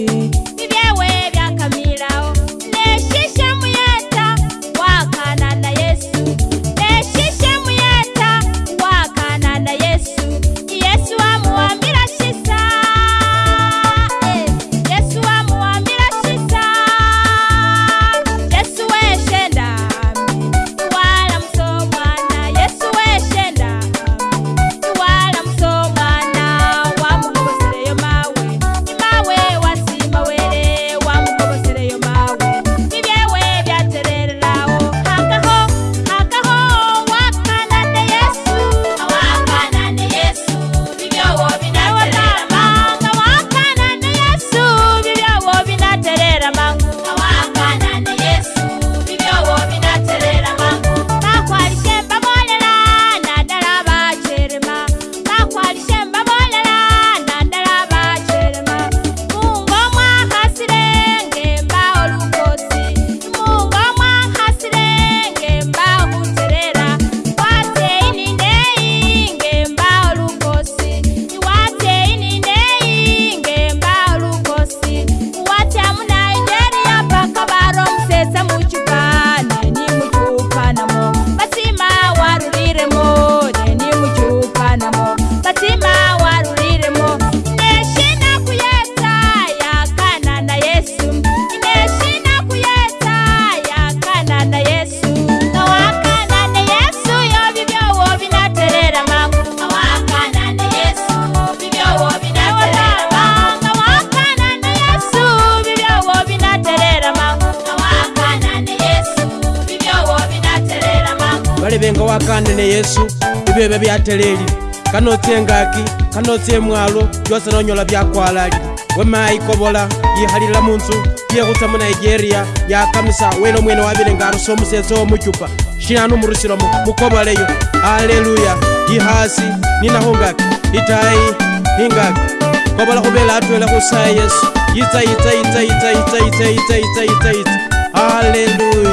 You. vevenga wakane neyesu ivevo vyateleli kanotsyengaki kanotsye mwalo vyosa nonyola vyakwalali wemayi kovola yihalilila munzu yekhutsa munigeria yakamisa wene omwene wavile nga arusa omusetsa wo muchupa shinano murusilomo mukovoleyo aleluya yihasi ninahungaki itayi ingaki kovola khuvele atwele khusaya yesu yitsa yitsa yitsa yitsa yitsa yitsa yitsa yitsa yitsa aleluya